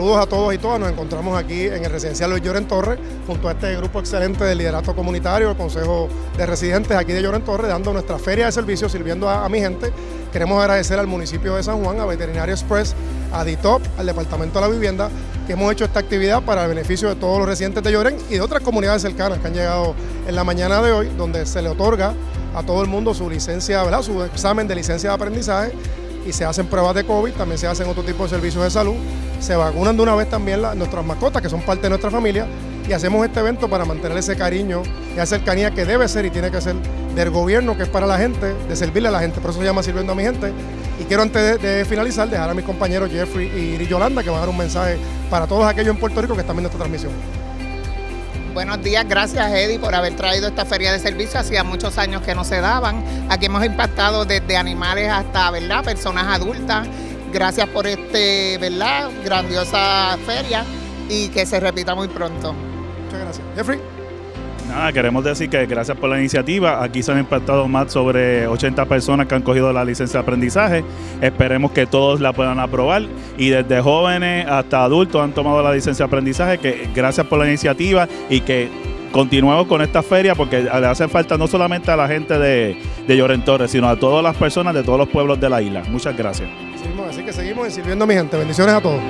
Saludos a todos y todas. Nos encontramos aquí en el residencial Luis Lloren Torres, junto a este grupo excelente del liderato comunitario, el Consejo de Residentes aquí de Lloren Torres, dando nuestra feria de servicios, sirviendo a, mi gente. Queremos agradecer al municipio de San Juan, a Veterinario Express, a DITOP, al Departamento de la Vivienda, que hemos hecho esta actividad para el beneficio de todos los residentes de Lloren y de otras comunidades cercanas que han llegado en la mañana de hoy, donde se le otorga a todo el mundo su licencia, su examen de licencia de aprendizaje y se hacen pruebas de COVID, también se hacen otro tipo de servicios de salud, se vacunan de una vez también nuestras mascotas, que son parte de nuestra familia, y hacemos este evento para mantener ese cariño y esa cercanía que debe ser y tiene que ser del gobierno, que es para la gente, de servirle a la gente, por eso se llama Sirviendo a mi gente. Y quiero antes de, finalizar dejar a mis compañeros Jeffrey y Yolanda que van a dar un mensaje para todos aquellos en Puerto Rico que están viendo esta transmisión. Buenos días, gracias Eddie por haber traído esta feria de servicio. Hacía muchos años que no se daban. Aquí hemos impactado desde animales hasta, ¿verdad?, personas adultas. Gracias por este, ¿verdad?, grandiosa feria y que se repita muy pronto. Muchas gracias. Jeffrey. Nada, queremos decir que gracias por la iniciativa. Aquí se han impactado más sobre 80 personas que han cogido la licencia de aprendizaje. Esperemos que todos la puedan aprobar y desde jóvenes hasta adultos han tomado la licencia de aprendizaje. Que gracias por la iniciativa y que continuemos con esta feria porque le hace falta no solamente a la gente de, de Lloren Torres, sino a todas las personas de todos los pueblos de la isla. Muchas gracias. así que seguimos sirviendo a mi gente. Bendiciones a todos.